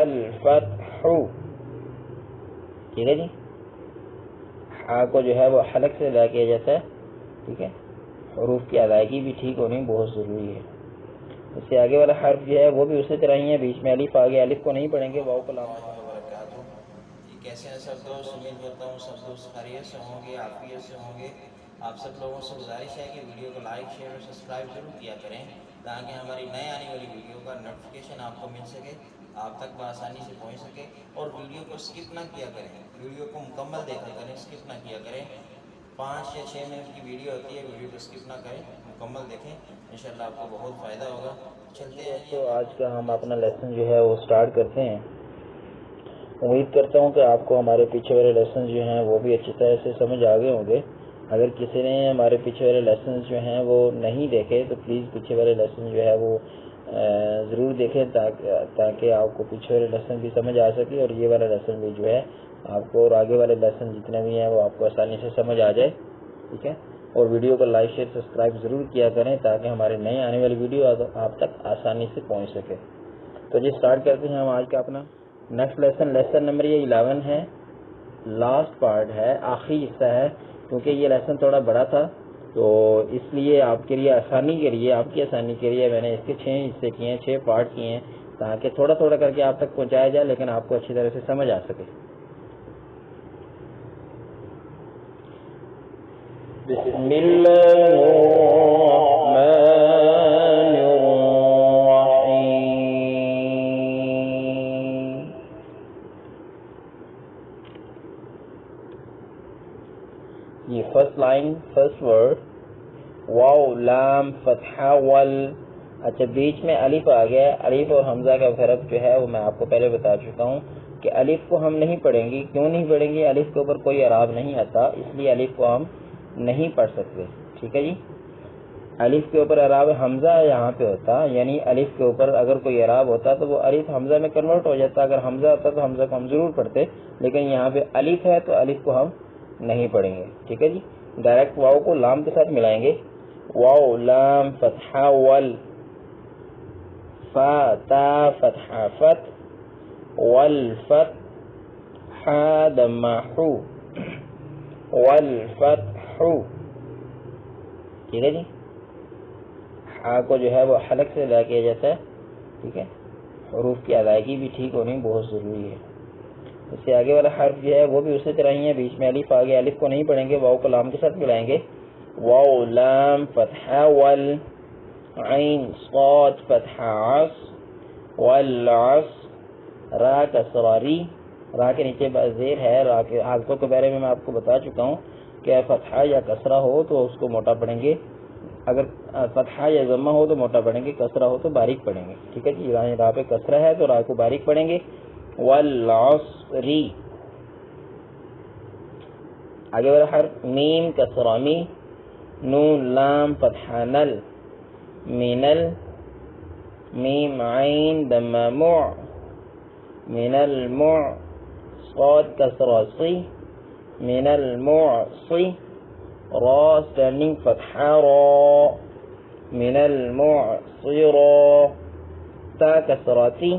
والفتح ٹھیک ہے جی؟ ہا کو جو ہے وہ حلق سے ادا کیا جاتا ہے، ٹھیک ہے؟ حروف کی ادائیگی بھی ٹھیک ہونی بہت ضروری ہے۔ اس سے آگے والا حرف جو ہے وہ بھی اسی طرح ہی ہے، بیچ میں الف، آگے الف کو نہیں پڑھیں گے واؤ کو لام جی، کیسے ہیں سب دوست؟ امید کرتا ہوں سب دوست خیریت سے ہوں گے، عافیت سے ہوں گے۔ آپ سب لوگوں سے گزارش ہے کہ ویڈیو کو لائک، شیئر اور سبسکرائب ضرور کیا کریں، تاکہ ہماری نئے آنے والی ویڈیو کا نوٹیفکیشن آپ کو مل سکے۔ آپ تک بآسانی سے پہنچ سکے اور ویڈیو کو اسکپ نہ کیا کریں۔ ویڈیو کو مکمل دیکھا کریں اسکپ نہ کیا کریں۔ پانچ یا چھ منٹ کی ویڈیو ہوتی ہے، ویڈیو کو اسکپ نہ کریں، مکمل دیکھیں۔ انشاءاللہ آپ کو بہت فائدہ ہوگا۔ چلتے ہیں۔ تو آج کا ہم اپنا لیسن جو ہے وہ سٹارٹ کرتے ہیں۔ امید کرتا ہوں کہ آپ کو ہمارے پیچھے والے لیسن جو ہیں وہ بھی اچھی طرح سے سمجھ آ گئے ہوں گے۔ اگر کسی نے ہمارے پیچھے والے لیسن جو ہیں وہ نہیں دیکھے، تو پلیز پیچھے والے لیسن جو ہے وہ ضرور دیکھیں تاکہ آپ کو پیچھے والے لیسن بھی سمجھ آ سکے اور یہ والا لیسن بھی جو ہے آپ کو اور آگے والے لیسن جتنے بھی ہیں وہ آپ کو آسانی سے سمجھ آ جائے، ٹھیک ہے؟ اور ویڈیو کو لائک شیئر سبسکرائب ضرور کیا کریں تاکہ ہمارے نئے آنے والی ویڈیو آپ تک آسانی سے پہنچ سکے۔ تو جی سٹارٹ کرتے ہیں ہم آج کا اپنا۔ نیکسٹ لیسن لیسن نمبر یہ الیون ہے۔ لاسٹ پارٹ ہے، آخری حصہ ہے، کیونکہ یہ لیسن تھوڑا بڑا تھا۔ تو اس لیے آپ کے لیے آسانی کے لیے، آپ کی آسانی کے لیے میں نے اس کے چھ حصے کیے ہیں، چھ پارٹ کیے ہیں، تاکہ تھوڑا تھوڑا کر کے آپ تک پہنچایا جائے، لیکن آپ کو اچھی طرح سے سمجھ آ سکے۔ بسم اللہ۔ فتحہ ول اچھا بیچ میں الف آ گیا۔ الف اور حمزہ کا فرق جو ہے، وہ میں آپ کو پہلے بتا چکا ہوں کہ الف کو ہم نہیں پڑھیں گے۔ کیوں نہیں پڑھیں گے؟ الف کے اوپر کوئی عراب نہیں آتا، اس لیے الف کو ہم نہیں پڑھ سکتے۔ ٹھیک ہے جی؟ الف کے اوپر عراب حمزہ یہاں پہ ہوتا یعنی الف کے اوپر اگر کوئی عراب ہوتا تو وہ الف حمزہ میں کنورٹ ہو جاتا۔ اگر حمزہ ہوتا تو حمزہ کو ہم ضرور پڑھتے، لیکن یہاں پہ الف ہے تو الف کو ہم نہیں پڑھیں گے۔ ٹھیک ہے جی؟ ڈائریکٹ واؤ کو لام کے ساتھ ملائیں گے۔ واؤ لام فتح ول، فا، تا، فتح، فت والفت حا دمہ والفتح ٹھیک ہے جی؟ ہا کو جو ہے وہ حلق سے ادا کیا جاتا ہے، ٹھیک ہے؟ حروف کی ادائیگی بھی ٹھیک ہونی بہت ضروری ہے۔ اس سے آگے والا حرف جو ہے وہ بھی اسی طرح ہی ہے، بیچ میں الف، آگے الف کو نہیں پڑھیں گے واؤ کو لام کے ساتھ ملائیں گے۔ واؤ لام فتح ول عین صاد فتح عص والعص را کسراری را کے نیچے زیر ہے، را کے حالتوں کے بارے میں میں آپ کو بتا چکا ہوں کہ فتحہ یا کسرہ ہو تو اس کو موٹا پڑھیں گے۔ اگر فتحہ یا ضمہ ہو تو موٹا پڑھیں گے، کسرہ ہو تو باریک پڑھیں گے۔ ٹھیک ہے جی راہ پہ کسرہ ہے تو راہ کو باریک پڑھیں گے۔ والعصری آگے والا حرف میم کسرامی نون لام فتحہ نل. مینل میم عین دم دمامع من المع صاد كسر صي من المعصي را standing فتحة را. من المعصرة تا كسرتي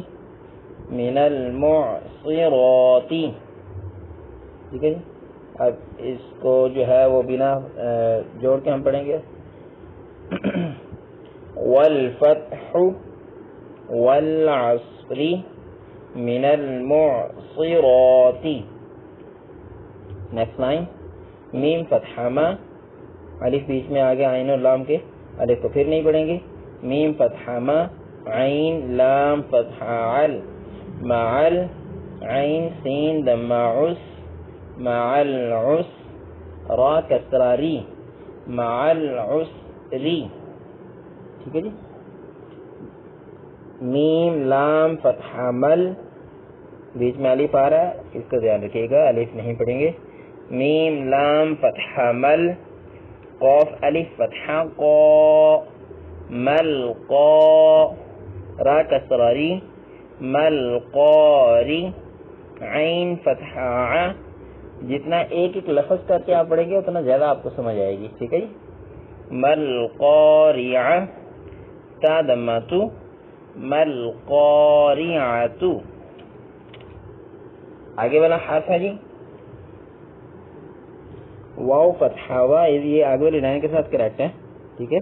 من المعصرات ٹھیک ہے جی؟ اب اس کو جو ہے وہ بنا جوڑ کے ہم پڑھیں گے۔ والفتح والعصر من المعصرات۔ نیکسٹ لائن میم فتحہ ما۔ الف بیچ میں آگے عین اور لام کے۔ الف کو پھر نہیں پڑھیں گے۔ میم فتحہ ما۔ عین، لام فتحہ عل۔ معل عین، سین، دم عس معل عس را کسراری معل عسری ٹھیک ہے جی؟ میم، لام فتحہ مل بیچ میں الف آ رہا ہے، اس کا دھیان رکھیے گا، الف نہیں پڑھیں گے. میم، لام فتحہ مل قوف، الف فتحہ قو. مل، قو. را، کسراری. مل قوری عین فتحہ ع جتنا ایک ایک لفظ کر کے آپ پڑھیں گے، اتنا زیادہ آپ کو سمجھ آئے گی، ٹھیک ہے جی؟ مل قوریہ تا دماتو مل قاریعتو آگے والا حرف ہے جی؟ واو فتحہ وا یہ آگے والی لائن کے ساتھ کریکٹ ہے، ٹھیک ہے؟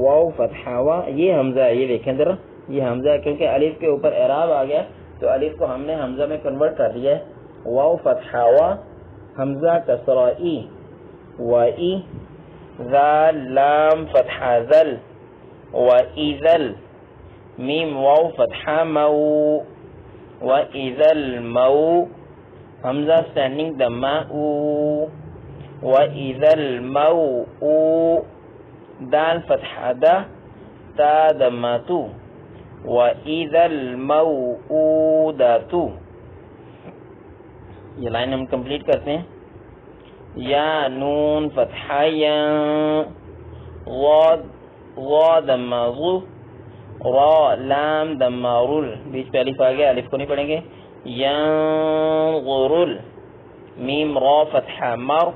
واو فتحہ وا یہ حمزہ ہے، یہ دیکھیں ذرا۔ یہ حمزہ ہے کیونکہ الف کے اوپر اعراب آ گیا، تو الف کو ہم نے حمزہ میں کنورٹ کر دیا ہے۔ واو فتحہ وا حمزہ کسرا ای، و ای لام فتحہ ذل، و ایذل میم، واو فتحہ مو، و ایذل مو، حمزہ سٹینڈنگ دمہ او وَإِذَا الْمَوْءُ دال، فتح، دا، تا دماتو وَإِذَا الْمَوْءُودَاتُ یہ لائن ہم کمپلیٹ کرتے ہیں۔ یا نون فتح یا غاد غاد دماغو را، لام دمارول بیچ پہ الف آگیا الف کو نہیں پڑھیں گے۔ یا غرول میم را فتح مر،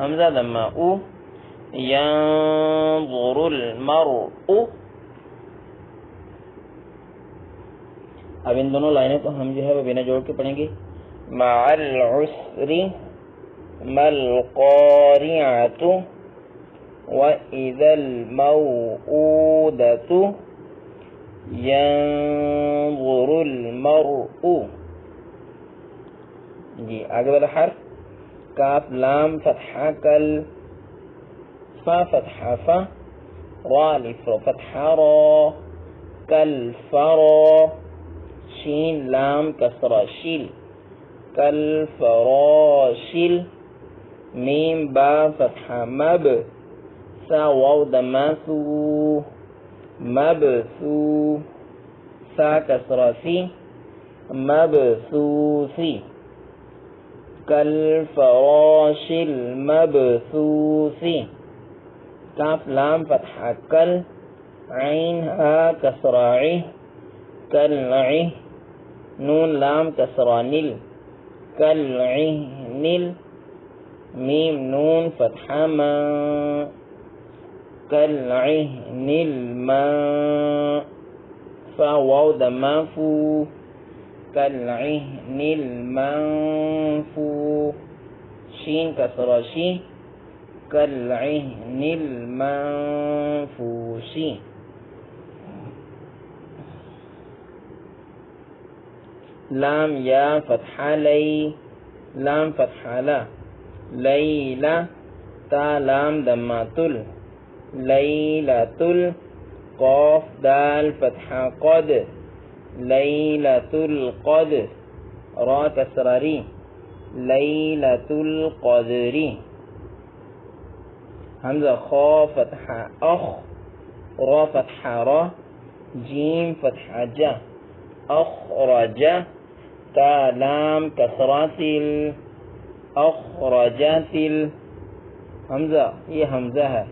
حمزہ دما او۔ ينظر المرء اب ان دونوں لائنوں کو ہم جو ہے وہ بنا جوڑ کے پڑھیں گے۔ مع العسر ما القارعة وإذا الموءودة ينظر المرء. جی آگے والا حرف. کاف، لام، فتحہ، کل، فا، فتحہ، فا، را لف فتحہ، را، کل فرا شین، لام کسرا شیل. کل فراشل میم با فتحہ مب. سا واو دماسو. مب سو سا کسرا سی مب سو سی كالفراش المبثوث كاف لام فتحة كل. عينها كسراعي. كالعي نون لام كسرانيل. کل میم نون فتحہ ما کل نیل ما فا واؤ دما فو کل نیل ما فو شین کا سروشی کل نیل ما فو شین لام يا فتح لي لام فتح لا ليلة تا لام دماتل ليلة قاف، دال فتح قد ليلة القدر را كسرري ليلة القدر همزة خا فتح أخ را فتح را جيم فتح جا أخرج تا لام كسرات أخرجت حمزہ یہ حمزہ ہے۔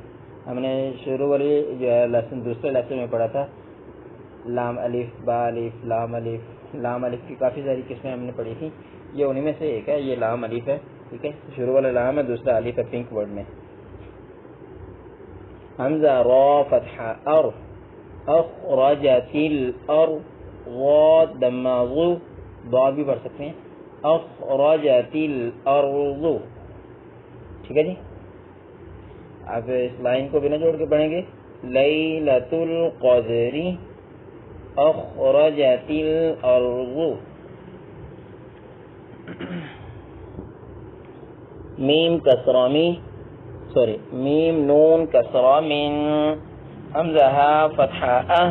ہم نے شروع والی جو ہے لیسن دوسرے لیسن میں پڑھا تھا۔ لام الف، با الف، لام الف لام الف کی کافی ساری قسمیں ہم نے پڑھی تھی۔ یہ انہیں میں سے ایک ہے، یہ لام الف ہے، ٹھیک ہے۔ شروع والا لام ہے، دوسرا الف ہے پنک ورڈ میں۔ حمزہ را، فتح، ار۔ اخرجت الار غاد دماغو۔ ضاد بھی پڑھ سکتے ہیں۔ اخرجت الارض۔ ٹھیک ہے جی؟ اب اس لائن کو بنا جوڑ کے پڑھیں گے۔ لیلۃ القدری أخرجت الأرض ميم كسرة مي سوري ميم نون كسرة من۔ همزة فتحة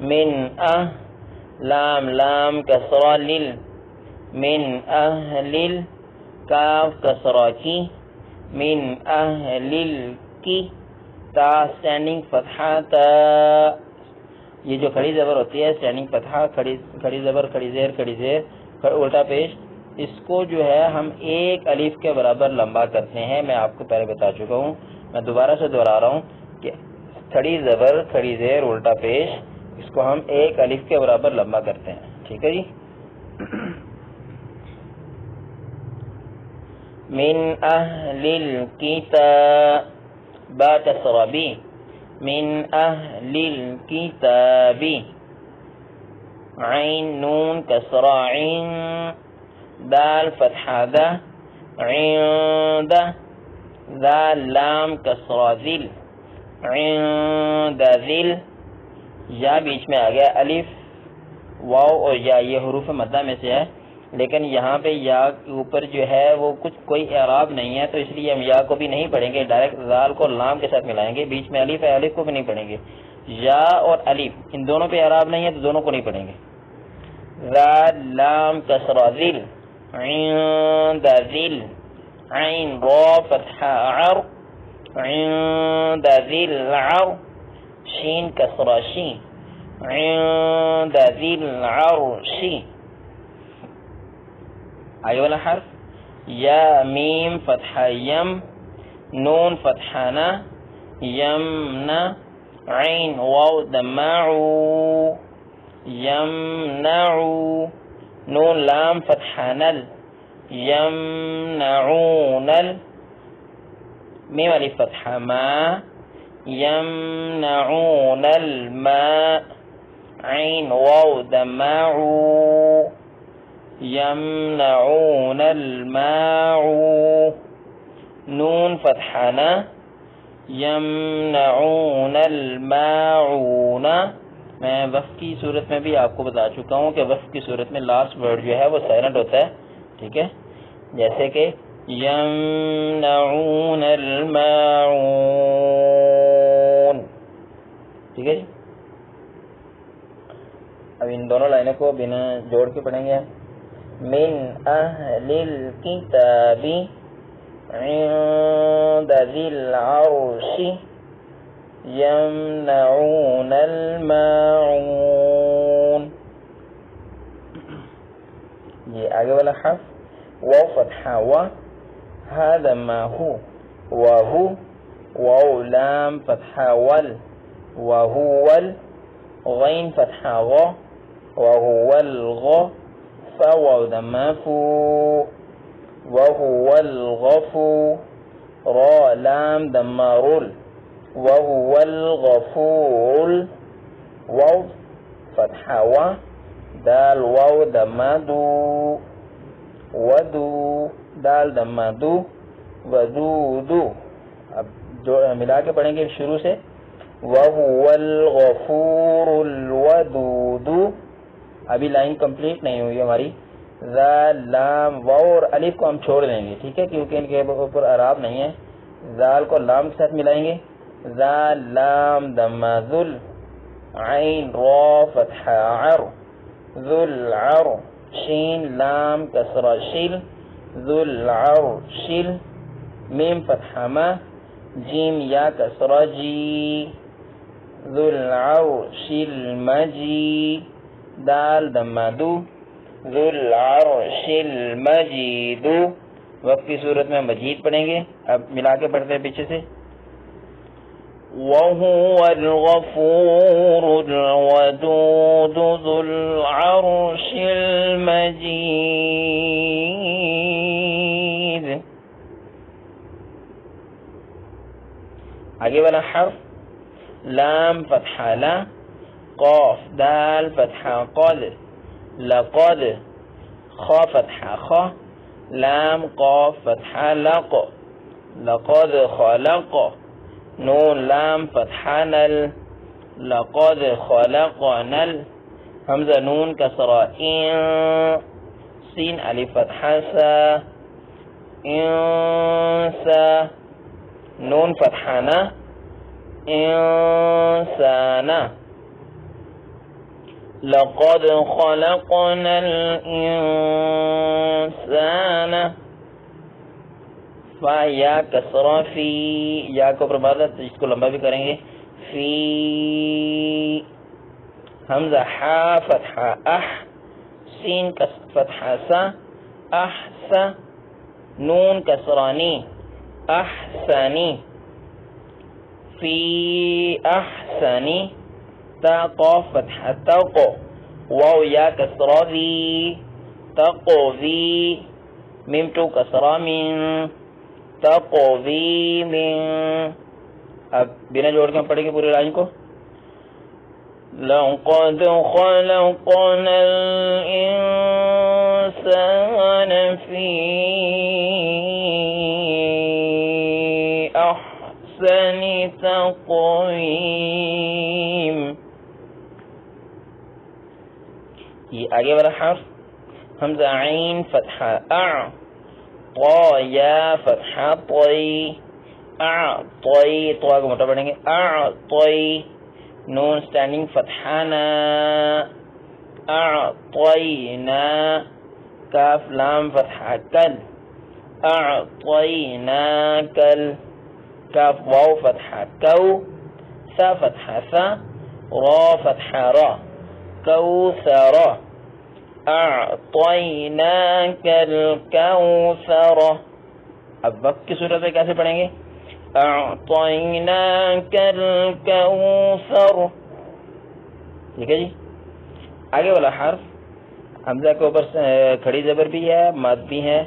من۔ أه لام لام كسرة لل من أهل كاف كسرة كي من أهل الكي تا standing فتحة تا یہ جو کھڑی زبر ہوتی ہے اسٹینڈنگ پتھا کھڑی زبر، کھڑی زیر کھڑی زیر الٹا پیش، اس کو جو ہے ہم ایک الف کے برابر لمبا کرتے ہیں۔ میں آپ کو پہلے بتا چکا ہوں، میں دوبارہ سے دوہرا رہا ہوں کہ کھڑی زبر، کھڑی زیر، الٹا پیش اس کو ہم ایک الف کے برابر لمبا کرتے ہیں۔ ٹھیک ہے جی؟ من اہل الكتاب تسربی من أهل الكتاب عين نون كسر عين دال فتحہ دا عند ذال لام کسرہ ذل۔ عند ذل۔ یا بیچ میں آ گیا الف، واو اور یا، یہ حروف مدہ میں سے ہے۔ لیکن یہاں پہ یا کے اوپر جو ہے وہ کچھ کوئی اعراب نہیں ہے، تو اس لیے ہم یا کو بھی نہیں پڑھیں گے ڈائریکٹ زال کو لام کے ساتھ ملائیں گے۔ بیچ میں الف ہے، الف کو بھی نہیں پڑھیں گے۔ یا اور الف، ان دونوں پہ اعراب نہیں ہے، تو دونوں کو نہیں پڑھیں گے۔ زال لام کسرا ذل، عند، ذل، عین را عر عند، ذل عر شین کسرا شین عند ذل عرش آئی والا حرف؟ یا میم فتح یم، نون فتحانا یمنا عین واو دمعو یمنعو نون لام فتحانل يمنعون ميم ألف فتحة ما يمنعون الماء، عين واو دمعوا يمنعون الماء نون فتحنا. يمنعون الماعون. میں وف کی صورت میں بھی آپ کو بتا چکا ہوں کہ وف کی صورت میں لاسٹ ورڈ جو ہے وہ سائلنٹ ہوتا ہے، ٹھیک ہے؟ جیسے کہ يمنعون الماعون. ٹھیک ہے جی؟ اب ان دونوں لائنوں کو بنا جوڑ کے پڑھیں گے من اہل الكتاب عند ذی العرش يمنعون الماعون. یہ آگے والا حرف، واو، فتحہ و هذا ما هو. وهو واو لام فتحہ وال. وهو غین فتحہ غ. وهو الغ فواو دمافو وهو الغفو را لام دمارول وهو الغفور واو فتحہ و. دال واو دمادو ودو. دال دما دمادو ودودو اب جو ملا کے پڑھیں گے شروع سے۔ وَهُوَ الْغَفُورُ الْوَدُودُ۔ ابھی لائن کمپلیٹ نہیں ہوئی ہماری۔ ذا لام، واو اور الف کو ہم چھوڑ دیں گے، ٹھیک ہے؟ کیونکہ ان کے اوپر عراب نہیں ہے۔ ذال کو لام کے ساتھ ملائیں گے۔ ذا لام دم ذل، عین، را، فتح، عر۔ ذل، عر۔ شین، لام کسر شل ذل میم فتح جیم یا کسر جی ذل مجی دال دمادو ذل مجیدو وقت کی صورت میں مجید پڑھیں گے۔ اب ملا کے پڑھتے ہیں پیچھے سے۔ وهو الغفور الودود ذو العرش المجيد. آگے والا حرف، لام فتحہ لا، قاف، دال فتحہ قد لقد خا فتحہ خا، لام، قاف فتحہ لق لقد خلق نون، لام فتحہ نل، لقد خلقنا حمزہ نون کسرہ ان سین علی فتحہ سا انسا نون فتحانا انسانا لقد خلقنا الانسان فا، یا کسرہ فی، یا کو پربادہ اس کو لمبا بھی کریں گے، فی، حمزہ، حا، فتحہ، اح، سین فتحہ، سا احسا نون، کسرانی احسانی فی احسانی تا قاف فتحہ تقو واو، یا کسرہ ذی تقو ذی میم، تو کسرہ من تقوی من اب بنا جوڑ کے پڑھیں گے پوری لائن کو۔ لقد خلقنا الإنسان في أحسن تقويم۔ یہ آگے والا حرف، حمزہ عین، فتحہ، اع۔ یا فتحہ طی اع طی تو آگے موٹا پڑھیں گے اع نون سٹینڈنگ فتحہ نا کاف، لام فتحہ کل اع کل، کاف، واو فتحہ کو، سا فتحہ سا، را فتحہ را کوثر اعطیناک الکوثر اب وقت کی صورت میں کیسے پڑھیں گے؟ اعطیناک الکوثر ٹھیک ہے جی؟ آگے والا حرف حمزہ کے اوپر کھڑی زبر بھی ہے، مد بھی ہے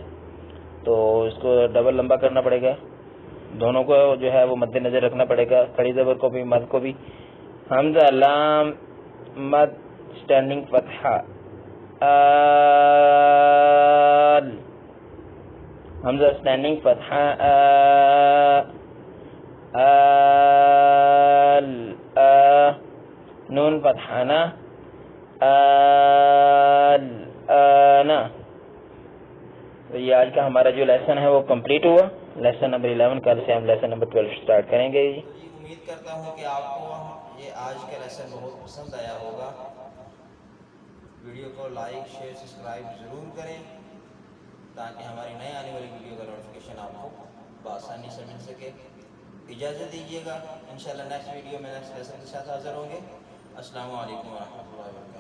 تو اس کو ڈبل لمبا کرنا پڑے گا۔ دونوں کو جو ہے وہ مد نظر رکھنا پڑے گا، کھڑی زبر کو بھی، مد کو بھی۔ حمزہ لام، مد اسٹینڈنگ فتحہ۔ آل حمزہ اسٹینڈنگ ہاں، فتحہ آل، آ. نون فتحانہ ہاں، آل آنا تو یہ آج کا ہمارا جو لیسن ہے وہ کمپلیٹ ہوا. لیسن نمبر 11 کل سے ہم لیسن نمبر 12 سٹارٹ کریں گے جی۔, جی۔ امید کرتا ہوں کہ آپ کو یہ آج کا لیسن بہت پسند آیا ہوگا۔ ویڈیو کو لائک، شیئر، سبسکرائب ضرور کریں تاکہ ہماری نئے آنے والی ویڈیو کا نوٹیفیکیشن آپ کو بآسانی سے مل سکے۔ اجازت دیجیے گا، انشاءاللہ نیکسٹ ویڈیو میں نیکسٹ لیسن کے ساتھ حاضر ہوں گے۔ السلام علیکم ورحمۃ اللہ وبرکاتہ۔